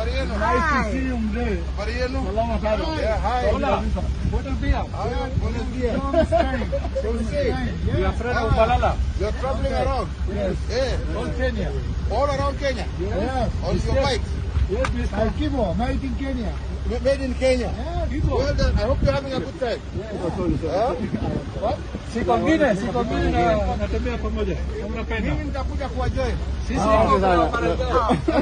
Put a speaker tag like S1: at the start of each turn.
S1: Nice to see you mzee.
S2: Habari yenu? Yeah, hi.
S1: Hola. Buenos días.
S2: Hi, buenos días.
S1: Okay. We are friend of Malala.
S2: You're traveling around?
S1: Yes.
S2: Yeah.
S1: From Kenya.
S2: All around Kenya?
S1: Yes.
S2: On your bike?
S1: Yes, Mr. Kibo, made in Kenya.
S2: Made in Kenya?
S1: Yeah, Kibo.
S2: Well done. I hope you're having a good time. Huh? What?
S1: si kwingine si kwingine natembea pamoja, mnapenda
S2: mimi, nitakuja kuwajoin
S1: sisi ah,